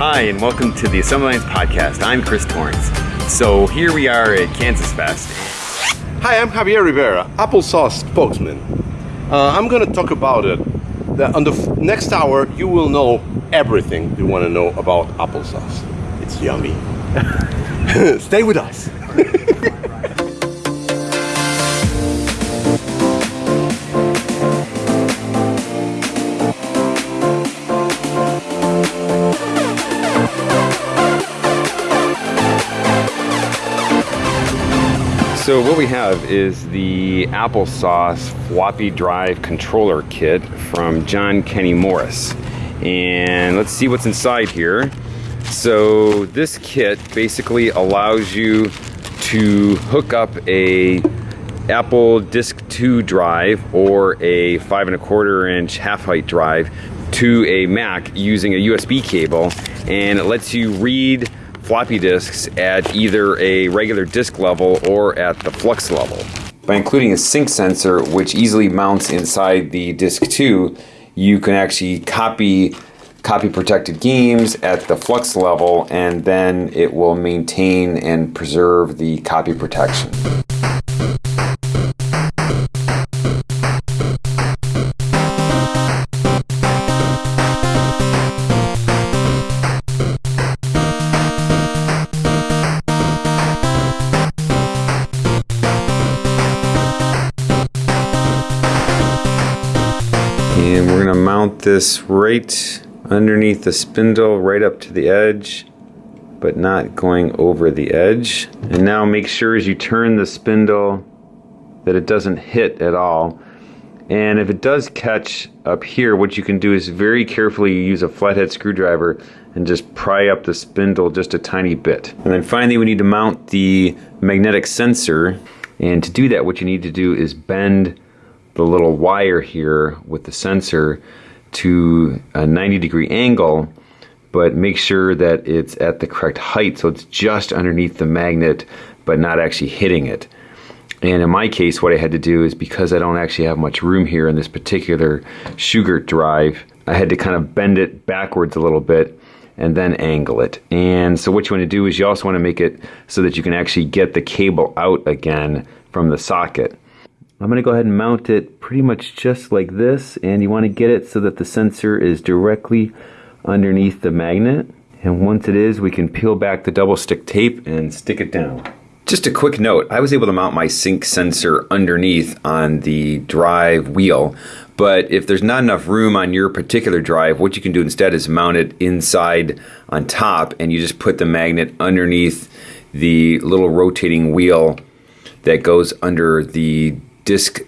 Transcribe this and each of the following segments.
Hi, and welcome to the Assembly Lines Podcast. I'm Chris Torrence. So here we are at Kansas Fest. Hi, I'm Javier Rivera, applesauce spokesman. Uh, I'm going to talk about it. That on the f- next hour, you will know everything you want to know about applesauce. It's yummy. Stay with us. So what we have is the applesauce floppy drive controller kit from John Kenny Morris. And let's see what's inside here. So this kit basically allows you to hook up a Apple Disk 2 drive or a five and a quarter inch half height drive to a Mac using a USB cable and it lets you read floppy disks at either a regular disk level or at the flux level. By including a sync sensor, which easily mounts inside the disk 2, you can actually copy copy protected games at the flux level and then it will maintain and preserve the copy protection. We're gonna mount this right underneath the spindle, right up to the edge, but not going over the edge. And now make sure as you turn the spindle that it doesn't hit at all. And if it does catch up here, what you can do is very carefully use a flathead screwdriver and just pry up the spindle just a tiny bit. And then finally we need to mount the magnetic sensor. And to do that, what you need to do is bend the little wire here with the sensor to a 90 degree angle, but make sure that it's at the correct height so it's just underneath the magnet but not actually hitting it. And in my case, what I had to do is because I don't actually have much room here in this particular Shugart drive, I had to kind of bend it backwards a little bit and then angle it. And so what you want to do is you also want to make it so that you can actually get the cable out again from the socket. I'm going to go ahead and mount it pretty much just like this and you want to get it so that the sensor is directly underneath the magnet and once it is we can peel back the double stick tape and stick it down. Just a quick note, I was able to mount my sync sensor underneath on the drive wheel but if there's not enough room on your particular drive, what you can do instead is mount it inside on top and you just put the magnet underneath the little rotating wheel that goes under the disc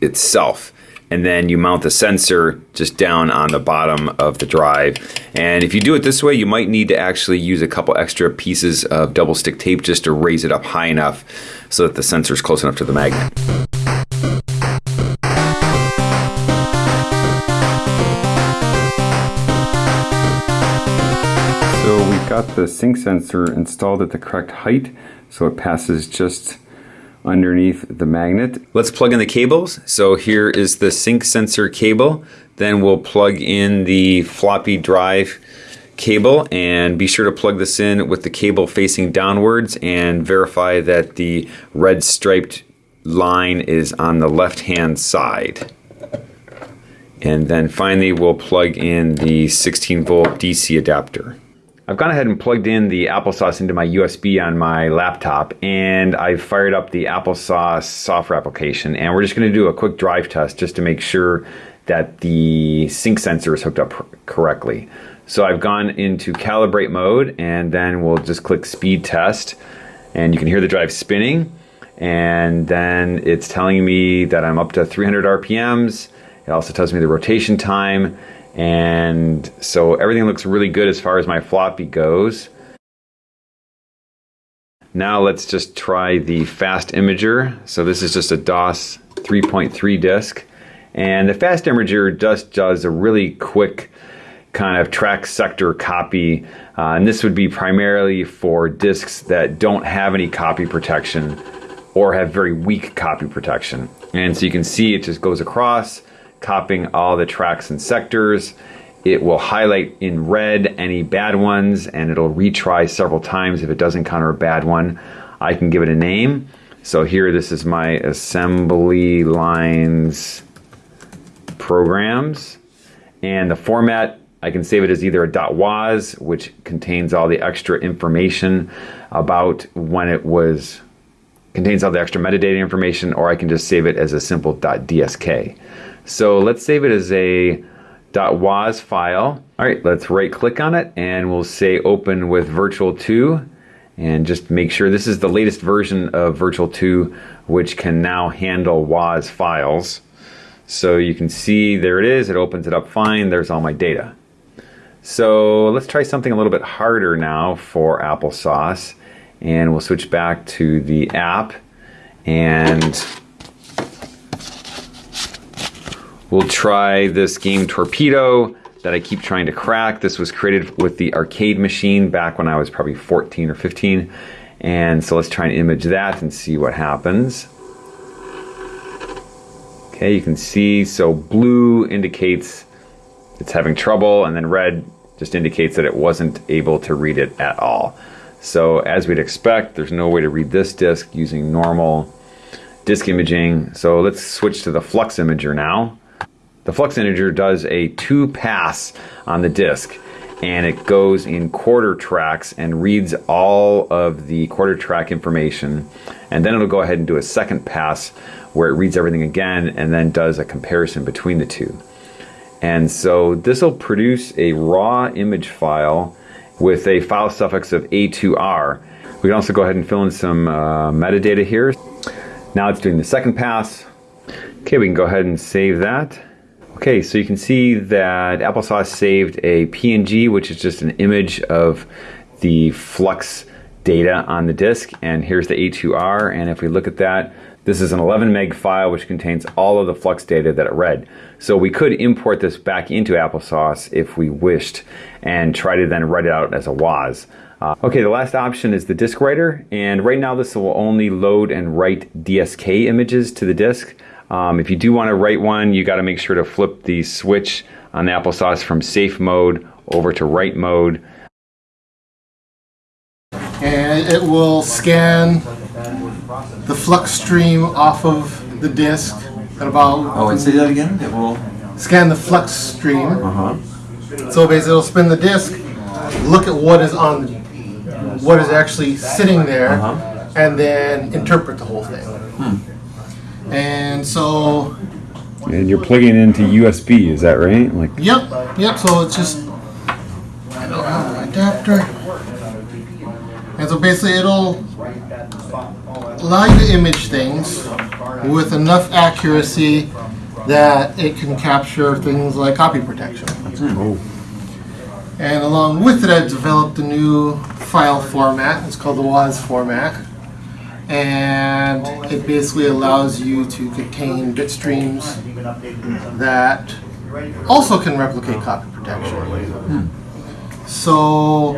itself and then you mount the sensor just down on the bottom of the drive. And if you do it this way, you might need to actually use a couple extra pieces of double stick tape just to raise it up high enough so that the sensor is close enough to the magnet. So we've got the sync sensor installed at the correct height so it passes just underneath the magnet. Let's plug in the cables. So here is the sync sensor cable. Then we'll plug in the floppy drive cable and be sure to plug this in with the cable facing downwards and verify that the red striped line is on the left hand side. And then finally we'll plug in the 16 volt DC adapter. I've gone ahead and plugged in the applesauce into my USB on my laptop and I've fired up the applesauce software application and we're just going to do a quick drive test just to make sure that the sync sensor is hooked up correctly. So I've gone into calibrate mode and then we'll just click speed test and you can hear the drive spinning and then it's telling me that I'm up to 300 RPMs. It also tells me the rotation time and so everything looks really good as far as my floppy goes. Now let's just try the fast imager. So this is just a DOS 3.3 disk. And the fast imager just does a really quick kind of track sector copy. Uh, and this would be primarily for disks that don't have any copy protection or have very weak copy protection. And so you can see it just goes across copying all the tracks and sectors it will highlight in red any bad ones and it'll retry several times if it doesn't encounter a bad one. I can give it a name. So here, this is my assembly lines programs. And the format, I can save it as either a .woz, which contains all the extra information about when it was, contains all the extra metadata information, or I can just save it as a simple .dsk. So let's save it as a .woz file. All right, let's right click on it and we'll say open with Virtual 2 and just make sure this is the latest version of Virtual 2 which can now handle WOZ files. So you can see there it is, it opens it up fine, there's all my data. So let's try something a little bit harder now for applesauce and we'll switch back to the app and we'll try this game Torpedo that I keep trying to crack. This was created with the arcade machine back when I was probably 14 or 15. And so let's try and image that and see what happens. Okay, you can see, so blue indicates it's having trouble, and then red just indicates that it wasn't able to read it at all. So as we'd expect, there's no way to read this disk using normal disk imaging. So let's switch to the Flux Imager now. The Flux Imager does a two pass on the disk and it goes in quarter tracks and reads all of the quarter track information and then it'll go ahead and do a second pass where it reads everything again and then does a comparison between the two. And so this will produce a raw image file with a file suffix of A2R. We can also go ahead and fill in some uh, metadata here. Now it's doing the second pass. Okay, we can go ahead and save that. Okay, so you can see that Applesauce saved a PNG, which is just an image of the flux data on the disk, and here's the A2R, and if we look at that, this is an 11 meg file which contains all of the flux data that it read. So we could import this back into Applesauce if we wished and try to then write it out as a WOZ. Uh, okay, the last option is the disk writer, and right now this will only load and write DSK images to the disk. Um, if you do want to write one, you got to make sure to flip the switch on the applesauce from safe mode over to write mode. And it will scan the flux stream off of the disk at about. Oh, and say that again? It will. Scan the flux stream. Uh huh. So basically, it'll spin the disk, look at what is on, what is actually sitting there, Uh-huh. and then interpret the whole thing. And so, And you're plugging into USB, is that right? Like, yep, yep. So it's just I don't have an adapter, and so basically, it'll to image things with enough accuracy that it can capture things like copy protection. And along with it, I've developed a new file format. It's called the WOZ format. And it basically allows you to contain bit streams that also can replicate copy protection. So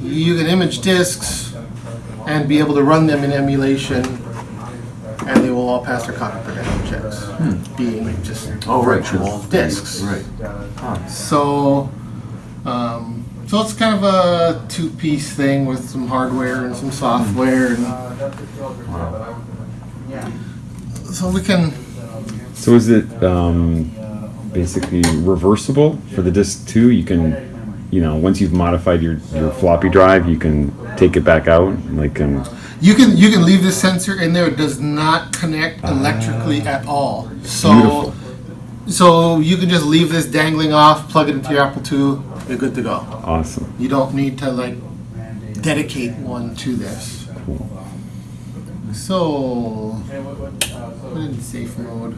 you can image disks and be able to run them in emulation and they will all pass their copy protection checks, being just Oh, right. virtual disks. Right. So, um, so it's kind of a two-piece thing with some hardware and some software, and so we can. so is it um, basically reversible for the disk too? You can, you know, once you've modified your, your floppy drive, you can take it back out. Like, um, You can you can leave the sensor in there. It does not connect electrically at all. So, Beautiful. so you can just leave this dangling off, plug it into your Apple II, you're good to go. awesome. You don't need to like dedicate one to this. So, put it in safe mode.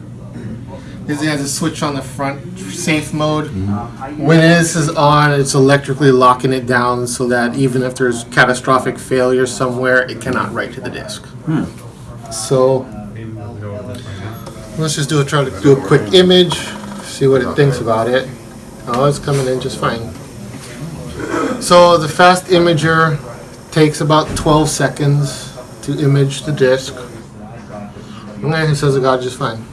This has a switch on the front, safe mode. Mm-hmm. When this is on, it's electrically locking it down so that even if there's catastrophic failure somewhere, it cannot write to the disk. Hmm. So, let's just do a try to do a quick image, see what it thinks about it. Oh, it's coming in just fine. So the fast imager takes about 12 seconds to image the disk. And then it says it got just fine.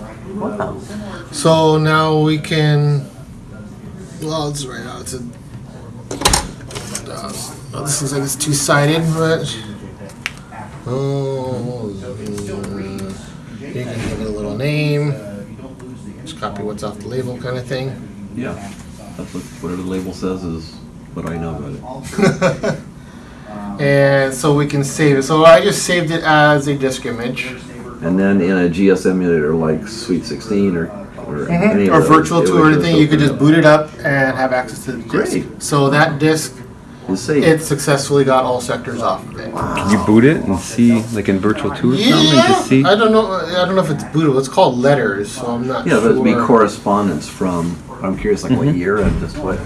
So now we can Well, it's right now. It's a. Uh, this looks like it's two sided, but. Oh, mm, you can give it a little name. Just copy what's off the label, kind of thing. Yeah, that's what, whatever the label says is what I know about it. And so we can save it. So I just saved it as a disk image. And then in a GS emulator like Sweet 16 or or, any of Or virtual it to would or anything, you could just boot it up and have access to the disk. Great. So that disk, up. It's safe. it successfully got all sectors off of it. Can you boot it and see, like in Virtual 2 or something, and Yeah, just see? I don't know. I don't know if it's bootable. It's called letters, so I'm not yeah, sure. but it'd be correspondence from. I'm curious, like Mm-hmm. what year and just what.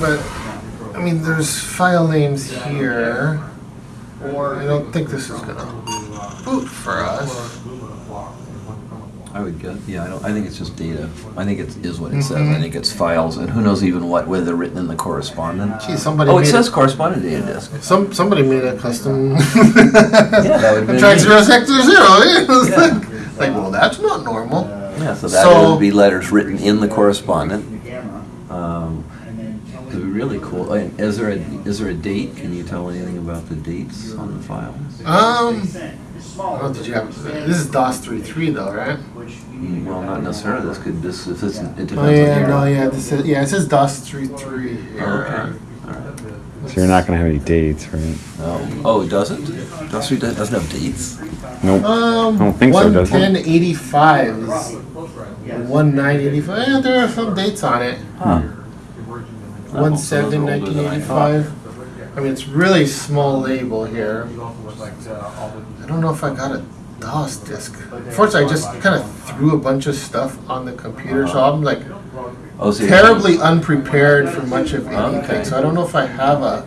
But I mean, there's file names here. Or I don't think this is gonna boot for us. I would guess. Yeah, I don't. I think it's just data. I think it is what it says. I think it's files, and who knows even what whether they're written in the correspondent. Gee, somebody Oh, it made says a, correspondent data disk. some somebody made a custom. Yeah, that would have been. Track neat. zero sector zero. It was Yeah. like, like, well, that's not normal. Yeah, so that So- would be letters written in the correspondent. It'd be really cool. Uh, Is there a, is there a date? Can you tell anything about the dates on the file? Um. Oh, did you have? This is DOS 3.3 though, right? Mm, Well, not necessarily. This could, this, if it's, it depends Oh on the yeah, no, yeah. This is yeah. It says DOS 3.3 here. Okay. So you're not gonna have any dates, right? Oh, oh, it doesn't? DOS it doesn't have dates? Nope. Um, I don't think so, does it? 11085 is 1985. Yeah, there are some dates on it. Huh. 1 7 1985. I mean, it's really small label here. I don't know if I got a DOS disk. Unfortunately, I just kind of threw a bunch of stuff on the computer, so I'm like Oh, so terribly unprepared for much of anything. Okay. So I don't know if I have a.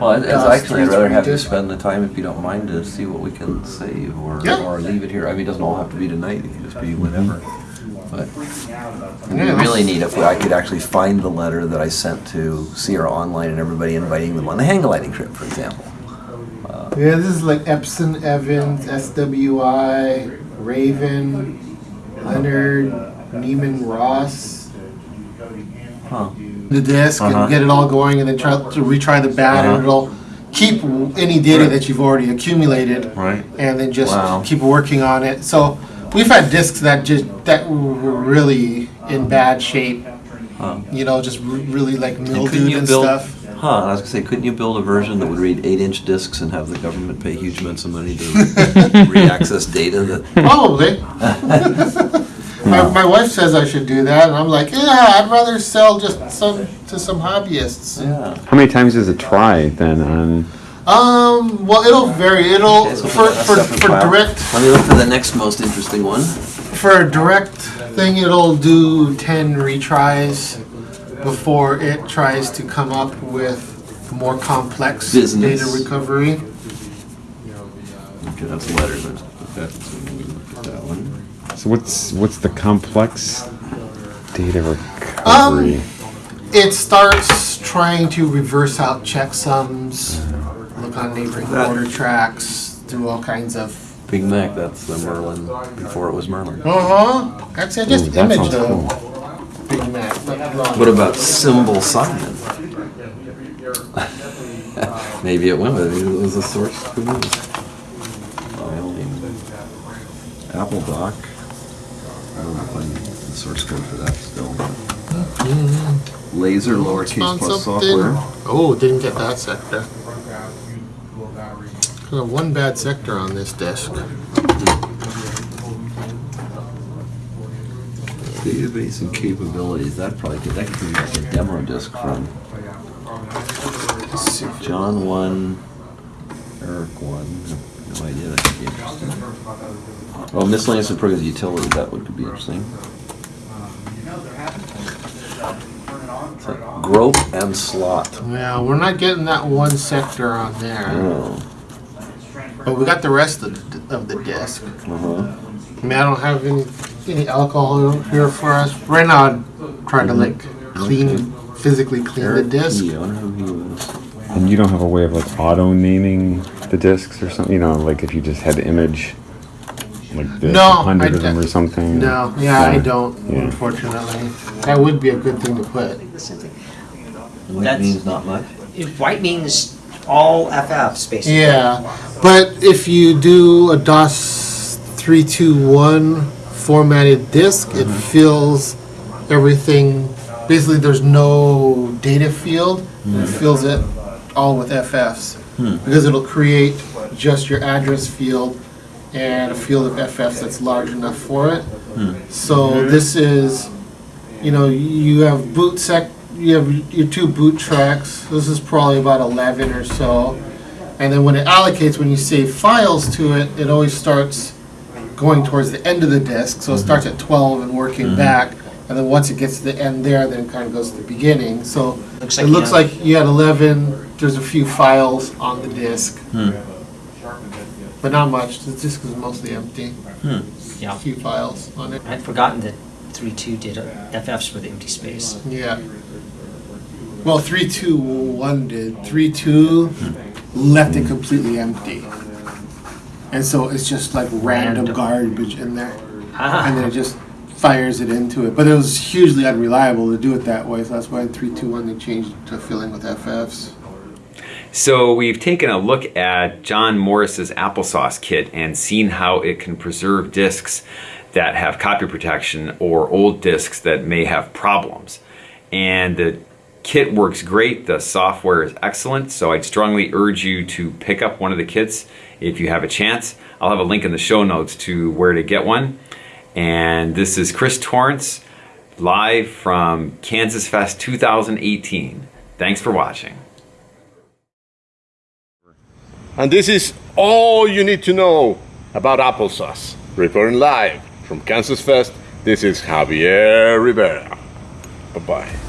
Well, it's DOS actually, I'd rather have you 3.3 spend the time, if you don't mind, to see what we can save or, Yeah. or leave it here. I mean, it doesn't all have to be tonight. It can just be whenever. But It'd be really neat if I could actually find the letter that I sent to Sierra Online and everybody inviting them on the hang gliding trip, for example. Yeah, this is like Epson, Evans, SWI, Raven, Leonard, Neiman Ross. Huh. The disk Uh-huh. and get it all going, and then try to retry the bat, Uh-huh. and it'll keep any data that you've already accumulated, Right. and then just Wow. keep working on it. So we've had disks that just that were really in bad shape. Huh. You know, just r- really like And mildewed you and build? stuff. Huh? I was gonna say, couldn't you build a version that would read eight-inch discs and have the government pay huge amounts of money to re-access data that? Probably. my, my wife says I should do that, and I'm like, yeah, I'd rather sell just some to some hobbyists. Yeah. How many times does it try then on? Um, well, it'll vary. It'll Okay, so for put for, separate for file. direct Let me look for the next most interesting one. for a direct thing. It'll do ten retries before it tries to come up with more complex Business. data recovery. Okay, that's letters. Let's so we look at that one. So what's what's the complex data Um, recovery? It starts trying to reverse out checksums, look on neighboring That- border tracks, do all kinds of. Big Mac, that's the Merlin before it was Merlin. Uh huh. Actually, I just Ooh, that imaged sounds a cool. Big Mac. but not- What about Symbol Simon? Maybe it went with it. It was a source. Who knows? File name. Apple Doc. I don't know if I need the source code for that still. but- Laser lowercase Found plus something. software. Oh, didn't get that sector. One bad sector on this disk. Database and capabilities. That probably could, that could be like a demo disk from John one, Eric one. No idea. That could be interesting. Oh, miscellaneous and programs utilities. That would could be interesting. So, Grope and slot. Yeah, we're not getting that one sector on there, Oh. But we got the rest of the, of the disk. Uh-huh. I mean, I don't have any any alcohol here for us right now. I'm trying to like clean, physically clean the Eric disk. Key, I wonder who he was. And you don't have a way of like auto naming the discs or something. You know, like if you just had the image. Like this, No, I hundred of them d- or something. No, yeah, I don't, Yeah. unfortunately. That would be a good thing to put. White That's- means not much. If White means all FFs, basically. Yeah, but if you do a DOS 321 formatted disk, it mm-hmm. fills everything. Basically, there's no data field. It mm-hmm. fills it all with FFs hmm. because it'll create just your address field and a field of FFs that's large enough for it. Hmm. So mm-hmm. this is, you know, you have boot sec, you have your two boot tracks. This is probably about 11 or so. And then when it allocates, when you save files to it, it always starts going towards the end of the disk. So it mm-hmm. starts at 12 and working mm-hmm. back. And then once it gets to the end there, then it kind of goes to the beginning. So Looks it like you looks have- like you had 11. There's a few files on the disk. Hmm. But not much. The disk is mostly empty. Hmm. Yeah. A few files on it. I'd forgotten that 3.2 did uh, FFs for the empty space. Yeah. Well, three two one did three two left it completely empty, and so it's just like random, Random. garbage in there, Ah. and then it just fires it into it. But it was hugely unreliable to do it that way, so that's why in three two one they changed to filling with FFs. So we've taken a look at John Morris's applesauce kit and seen how it can preserve disks that have copy protection or old disks that may have problems. And the kit works great. The software is excellent. So I'd strongly urge you to pick up one of the kits if you have a chance. I'll have a link in the show notes to where to get one. And this is Chris Torrence live from Kansas Fest 2018. Thanks for watching. And this is all you need to know about applesauce. Reporting live from Kansas Fest, this is Javier Rivera. Bye bye.